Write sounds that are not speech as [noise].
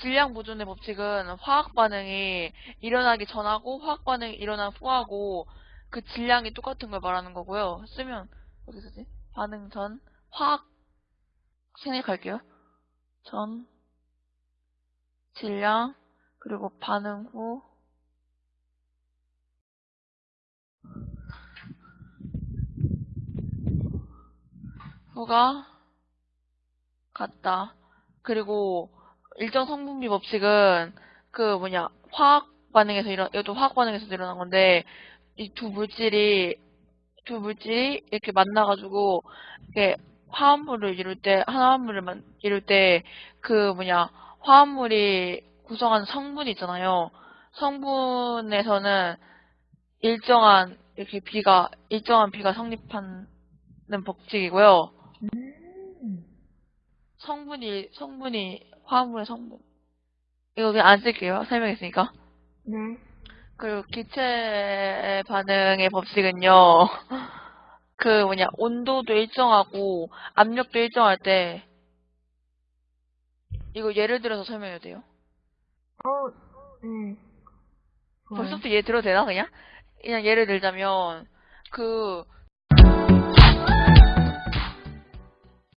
질량 보존의 법칙은 화학 반응이 일어나기 전하고 화학 반응이 일어난 후하고 그 질량이 똑같은 걸 말하는 거고요. 쓰면 어디 쓰지? 반응 전 화학 생략할게요. 전 질량 그리고 반응 후 후가 같다. 그리고 일정 성분비 법칙은 그 뭐냐 화학 반응에서 일어 이것도 화학 반응에서 일어난 건데 이 두 물질이 두 물질이 이렇게 만나가지고 이렇게 화합물을 이룰 때 화합물을 만, 이룰 때 그 뭐냐 화합물이 구성하는 성분이 있잖아요. 성분에서는 일정한 이렇게 비가 일정한 비가 성립하는 법칙이고요. 음. 성분이 성분이 화합물의 성분 이거 그냥 안 쓸게요 설명했으니까 네. 그리고 기체 반응의 법칙은요 [laughs] 그 뭐냐 온도도 일정하고 압력도 일정할 때 이거 예를 들어서 설명해도 돼요 어, 네. 벌써부터 예를 들어도 되나 그냥 그냥 예를 들자면 그